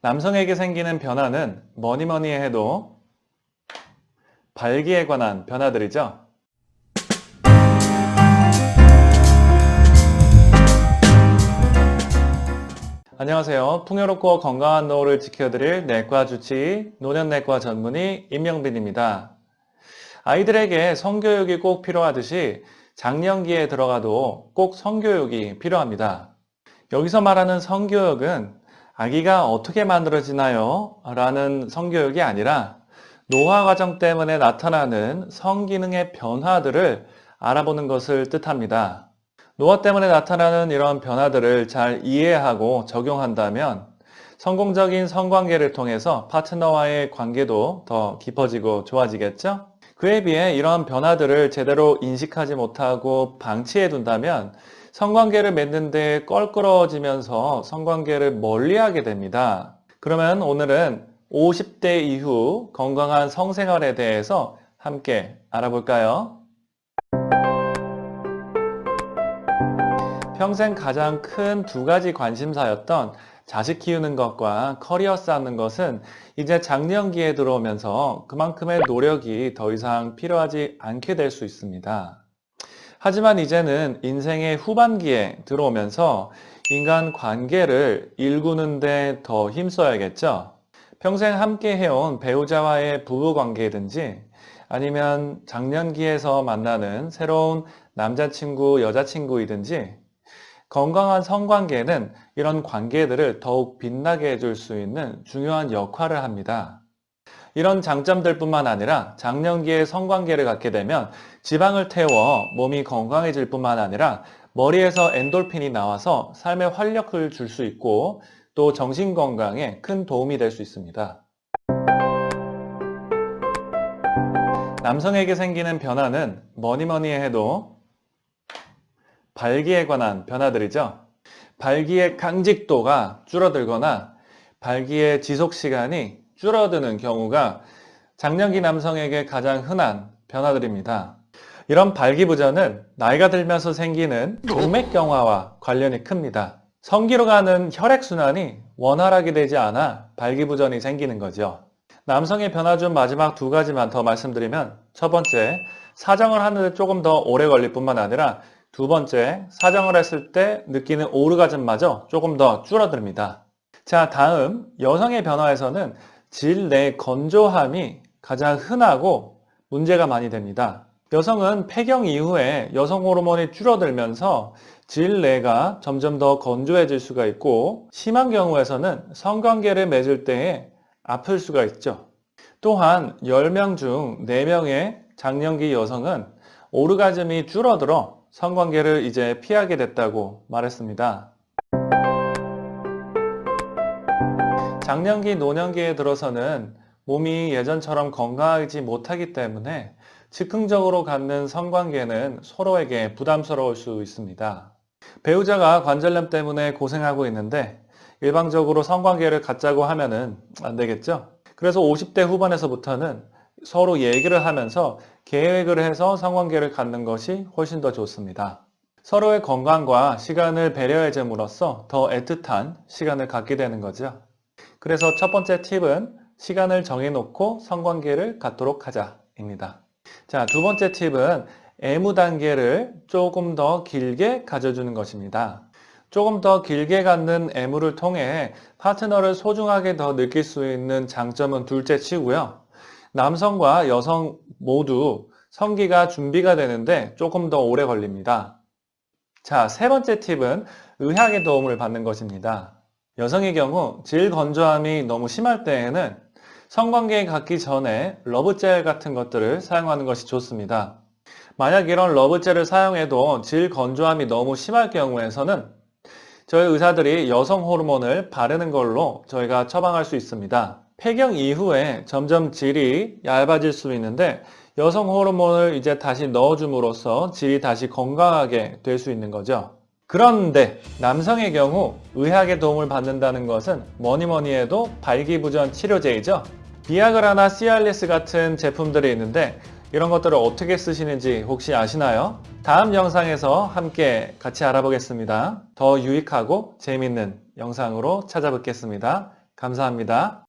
남성에게 생기는 변화는 뭐니 뭐니 해도 발기에 관한 변화들이죠. 안녕하세요. 풍요롭고 건강한 노후를 지켜드릴 내과 주치의 노년내과 전문의 임영빈입니다. 아이들에게 성교육이 꼭 필요하듯이 장년기에 들어가도 꼭 성교육이 필요합니다. 여기서 말하는 성교육은 아기가 어떻게 만들어지나요? 라는 성교육이 아니라 노화 과정 때문에 나타나는 성기능의 변화들을 알아보는 것을 뜻합니다. 노화 때문에 나타나는 이런 변화들을 잘 이해하고 적용한다면 성공적인 성관계를 통해서 파트너와의 관계도 더 깊어지고 좋아지겠죠? 그에 비해 이런 변화들을 제대로 인식하지 못하고 방치해 둔다면 성관계를 맺는 데 껄끄러워지면서 성관계를 멀리하게 됩니다. 그러면 오늘은 50대 이후 건강한 성생활에 대해서 함께 알아볼까요? 평생 가장 큰 두 가지 관심사였던 자식 키우는 것과 커리어 쌓는 것은 이제 장년기에 들어오면서 그만큼의 노력이 더 이상 필요하지 않게 될 수 있습니다. 하지만 이제는 인생의 후반기에 들어오면서 인간 관계를 일구는데 더 힘써야겠죠. 평생 함께 해온 배우자와의 부부관계든지 아니면 장년기에서 만나는 새로운 남자친구, 여자친구이든지 건강한 성관계는 이런 관계들을 더욱 빛나게 해줄 수 있는 중요한 역할을 합니다. 이런 장점들 뿐만 아니라 장년기에 성관계를 갖게 되면 지방을 태워 몸이 건강해질 뿐만 아니라 머리에서 엔돌핀이 나와서 삶에 활력을 줄 수 있고 또 정신건강에 큰 도움이 될 수 있습니다. 남성에게 생기는 변화는 뭐니 뭐니 해도 발기에 관한 변화들이죠. 발기의 강직도가 줄어들거나 발기의 지속시간이 줄어드는 경우가 장년기 남성에게 가장 흔한 변화들입니다. 이런 발기부전은 나이가 들면서 생기는 동맥경화와 관련이 큽니다. 성기로 가는 혈액순환이 원활하게 되지 않아 발기부전이 생기는 거죠. 남성의 변화 중 마지막 두 가지만 더 말씀드리면 첫 번째, 사정을 하는데 조금 더 오래 걸릴 뿐만 아니라 두 번째, 사정을 했을 때 느끼는 오르가즘마저 조금 더 줄어듭니다. 자, 다음 여성의 변화에서는 질내 건조함이 가장 흔하고 문제가 많이 됩니다. 여성은 폐경 이후에 여성 호르몬이 줄어들면서 질 내가 점점 더 건조해질 수가 있고 심한 경우에서는 성관계를 맺을 때에 아플 수가 있죠. 또한 10명 중 4명의 장년기 여성은 오르가즘이 줄어들어 성관계를 이제 피하게 됐다고 말했습니다. 장년기, 노년기에 들어서는 몸이 예전처럼 건강하지 못하기 때문에 즉흥적으로 갖는 성관계는 서로에게 부담스러울 수 있습니다. 배우자가 관절염 때문에 고생하고 있는데 일방적으로 성관계를 갖자고 하면 안 되겠죠? 그래서 50대 후반에서부터는 서로 얘기를 하면서 계획을 해서 성관계를 갖는 것이 훨씬 더 좋습니다. 서로의 건강과 시간을 배려해 줌으로써 더 애틋한 시간을 갖게 되는 거죠. 그래서 첫 번째 팁은 시간을 정해놓고 성관계를 갖도록 하자입니다. 자, 두 번째 팁은 애무 단계를 조금 더 길게 가져주는 것입니다. 조금 더 길게 갖는 애무를 통해 파트너를 소중하게 더 느낄 수 있는 장점은 둘째 치고요. 남성과 여성 모두 성기가 준비가 되는데 조금 더 오래 걸립니다. 자, 세 번째 팁은 의학의 도움을 받는 것입니다. 여성의 경우 질 건조함이 너무 심할 때에는 성관계에 갖기 전에 러브젤 같은 것들을 사용하는 것이 좋습니다. 만약 이런 러브젤을 사용해도 질 건조함이 너무 심할 경우에서는 저희 의사들이 여성 호르몬을 바르는 걸로 저희가 처방할 수 있습니다. 폐경 이후에 점점 질이 얇아질 수 있는데 여성 호르몬을 이제 다시 넣어줌으로써 질이 다시 건강하게 될 수 있는 거죠. 그런데 남성의 경우 의학의 도움을 받는다는 것은 뭐니 뭐니 해도 발기부전 치료제이죠. 비아그라나 시알리스 같은 제품들이 있는데 이런 것들을 어떻게 쓰시는지 혹시 아시나요? 다음 영상에서 함께 같이 알아보겠습니다. 더 유익하고 재밌는 영상으로 찾아뵙겠습니다. 감사합니다.